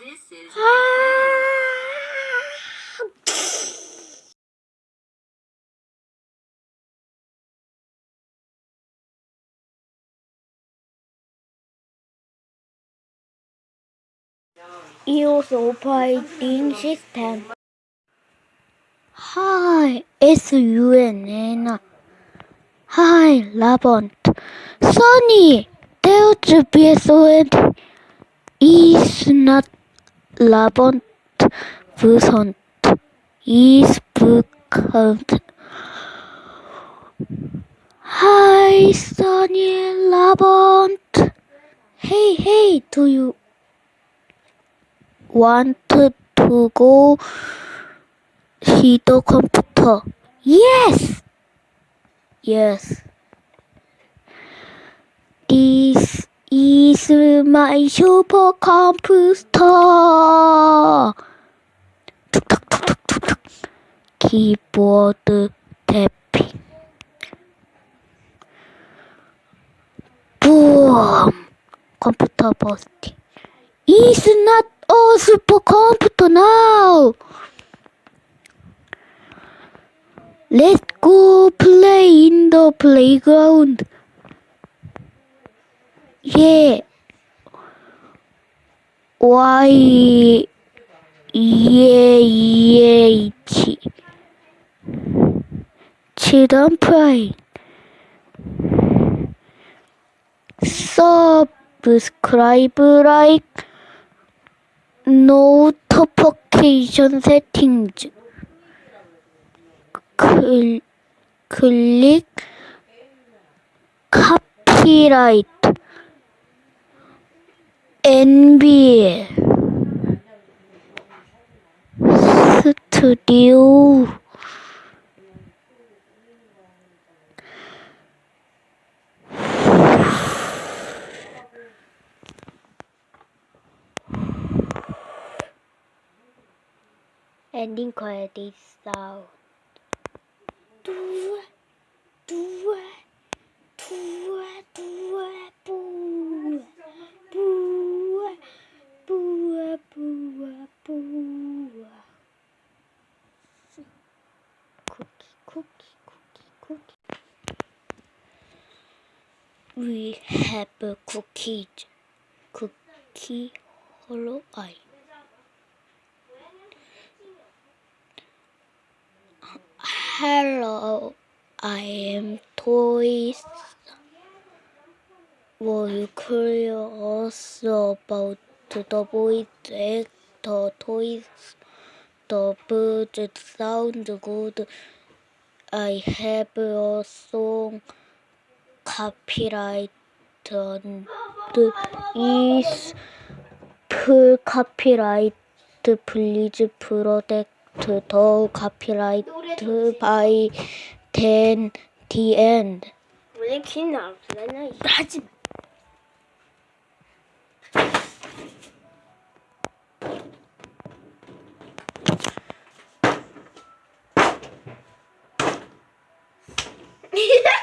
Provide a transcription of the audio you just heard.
This is iOS operating system. Hi, it's UNN. Hi, Labont. Sonny, there to be so is not Labont Busont is booked. Hi, Sonny Labont. Hey, hey, do you want to go see the computer? Yes! Yes. This is my supercomputer. Tuk tuk tuk tuk tuk. Keyboard tapping. Boom! Computer busting. It's not a supercomputer now. Let's go play in the playground. 예, y, 예, 예, 치. 지던 프라인. subscribe like notification settings 클, 클릭 copyright NBA 스튜디오 엔딩 거에 돼 있어. cookie. We have a cookie, cookie hollow eye. Hello, I am toys. Were you curious about the boys the toys? The birds sound good. I have a song copyright is full copyright. Please protect the copyright by then the end. 왜긴 나오잖아. 이거 하지 마. 何?